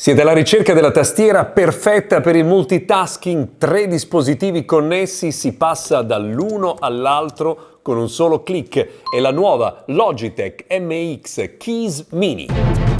Siete alla ricerca della tastiera perfetta per il multitasking, tre dispositivi connessi, si passa dall'uno all'altro con un solo clic. È la nuova Logitech MX Keys Mini.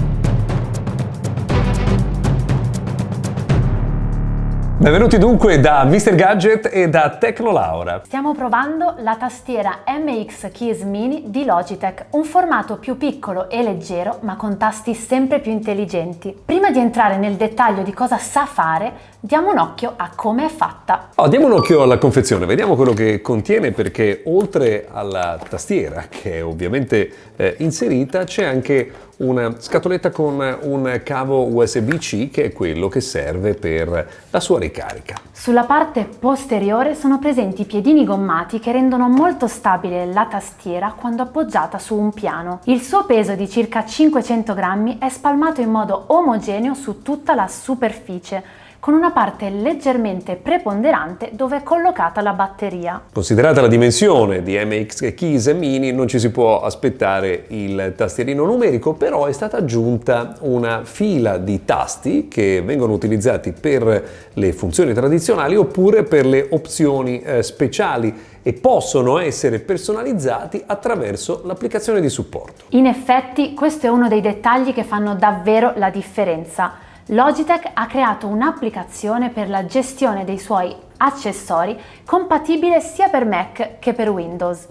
Benvenuti dunque da Mr. Gadget e da Tecnolaura. Stiamo provando la tastiera MX Keys Mini di Logitech, un formato più piccolo e leggero ma con tasti sempre più intelligenti. Prima di entrare nel dettaglio di cosa sa fare, diamo un occhio a come è fatta. Oh, diamo un occhio alla confezione, vediamo quello che contiene perché oltre alla tastiera che è ovviamente eh, inserita c'è anche una scatoletta con un cavo USB-C che è quello che serve per la sua ricarica. Sulla parte posteriore sono presenti piedini gommati che rendono molto stabile la tastiera quando appoggiata su un piano. Il suo peso di circa 500 grammi è spalmato in modo omogeneo su tutta la superficie con una parte leggermente preponderante dove è collocata la batteria. Considerata la dimensione di MX Keys Mini non ci si può aspettare il tastierino numerico, però è stata aggiunta una fila di tasti che vengono utilizzati per le funzioni tradizionali oppure per le opzioni eh, speciali e possono essere personalizzati attraverso l'applicazione di supporto. In effetti questo è uno dei dettagli che fanno davvero la differenza. Logitech ha creato un'applicazione per la gestione dei suoi accessori compatibile sia per Mac che per Windows.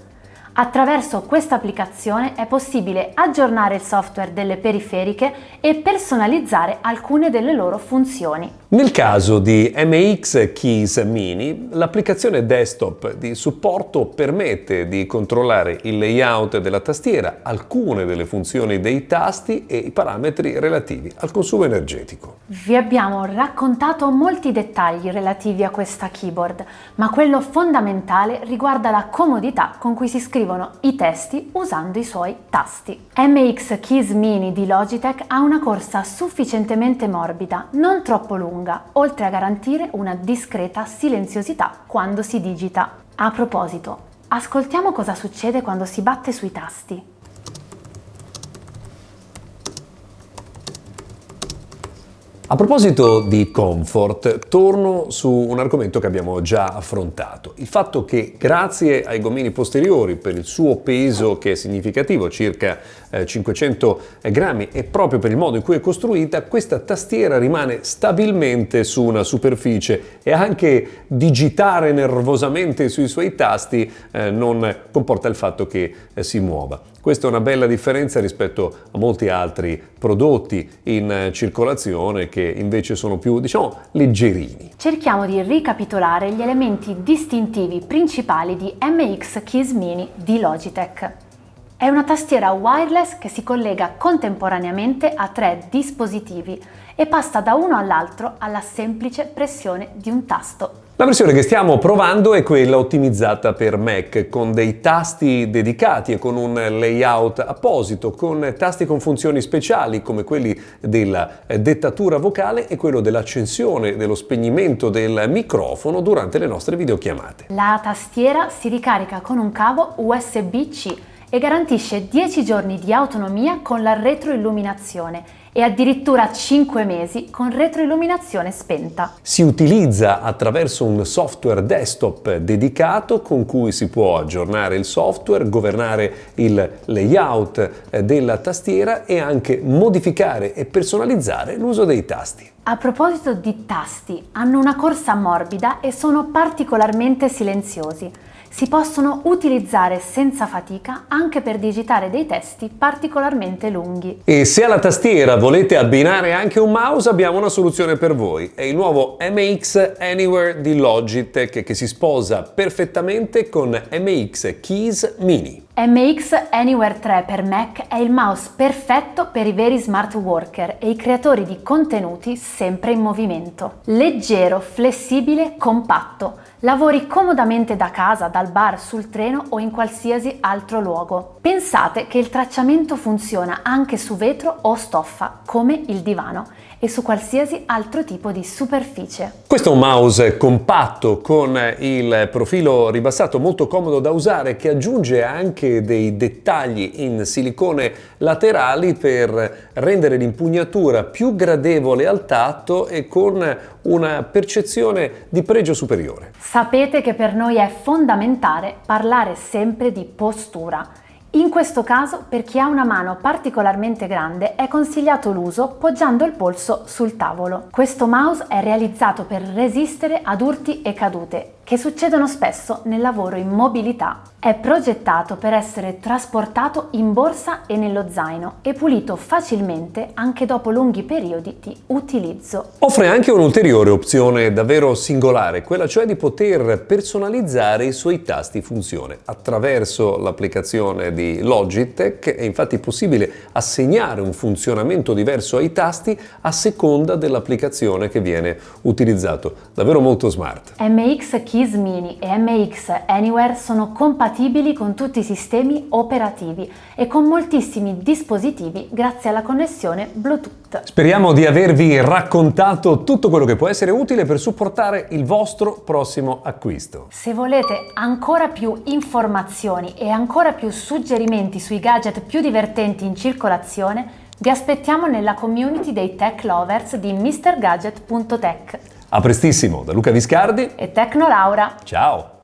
Attraverso questa applicazione è possibile aggiornare il software delle periferiche e personalizzare alcune delle loro funzioni. Nel caso di MX Keys Mini, l'applicazione desktop di supporto permette di controllare il layout della tastiera, alcune delle funzioni dei tasti e i parametri relativi al consumo energetico. Vi abbiamo raccontato molti dettagli relativi a questa keyboard, ma quello fondamentale riguarda la comodità con cui si scrivono i testi usando i suoi tasti. MX Keys Mini di Logitech ha una corsa sufficientemente morbida, non troppo lunga, lunga, oltre a garantire una discreta silenziosità quando si digita. A proposito, ascoltiamo cosa succede quando si batte sui tasti. A proposito di comfort, torno su un argomento che abbiamo già affrontato. Il fatto che grazie ai gommini posteriori, per il suo peso che è significativo, circa 500 eh, grammi, e proprio per il modo in cui è costruita, questa tastiera rimane stabilmente su una superficie e anche digitare nervosamente sui suoi tasti eh, non comporta il fatto che eh, si muova. Questa è una bella differenza rispetto a molti altri prodotti in circolazione che invece sono più, diciamo, leggerini. Cerchiamo di ricapitolare gli elementi distintivi principali di MX Keys Mini di Logitech. È una tastiera wireless che si collega contemporaneamente a tre dispositivi e passa da uno all'altro alla semplice pressione di un tasto. La versione che stiamo provando è quella ottimizzata per Mac, con dei tasti dedicati e con un layout apposito, con tasti con funzioni speciali come quelli della dettatura vocale e quello dell'accensione e dello spegnimento del microfono durante le nostre videochiamate. La tastiera si ricarica con un cavo USB-C e garantisce 10 giorni di autonomia con la retroilluminazione e addirittura 5 mesi con retroilluminazione spenta. Si utilizza attraverso un software desktop dedicato con cui si può aggiornare il software, governare il layout eh, della tastiera e anche modificare e personalizzare l'uso dei tasti. A proposito di tasti, hanno una corsa morbida e sono particolarmente silenziosi si possono utilizzare senza fatica anche per digitare dei testi particolarmente lunghi. E se alla tastiera volete abbinare anche un mouse abbiamo una soluzione per voi. È il nuovo MX Anywhere di Logitech che si sposa perfettamente con MX Keys Mini. MX Anywhere 3 per Mac è il mouse perfetto per i veri smart worker e i creatori di contenuti sempre in movimento. Leggero, flessibile, compatto Lavori comodamente da casa, dal bar, sul treno o in qualsiasi altro luogo. Pensate che il tracciamento funziona anche su vetro o stoffa, come il divano, e su qualsiasi altro tipo di superficie. Questo è un mouse compatto con il profilo ribassato molto comodo da usare che aggiunge anche dei dettagli in silicone laterali per rendere l'impugnatura più gradevole al tatto e con una percezione di pregio superiore. Sapete che per noi è fondamentale parlare sempre di postura. In questo caso, per chi ha una mano particolarmente grande, è consigliato l'uso poggiando il polso sul tavolo. Questo mouse è realizzato per resistere ad urti e cadute, che succedono spesso nel lavoro in mobilità. È progettato per essere trasportato in borsa e nello zaino e pulito facilmente anche dopo lunghi periodi di utilizzo. Offre anche un'ulteriore opzione davvero singolare, quella cioè di poter personalizzare i suoi tasti funzione. Attraverso l'applicazione di Logitech è infatti possibile assegnare un funzionamento diverso ai tasti a seconda dell'applicazione che viene utilizzato. Davvero molto smart. MX Keys Mini e MX Anywhere sono compatibili con tutti i sistemi operativi e con moltissimi dispositivi grazie alla connessione Bluetooth. Speriamo di avervi raccontato tutto quello che può essere utile per supportare il vostro prossimo acquisto. Se volete ancora più informazioni e ancora più suggerimenti sui gadget più divertenti in circolazione, vi aspettiamo nella community dei tech lovers di MrGadget.tech. A prestissimo da Luca Viscardi e Tecno Laura. Ciao!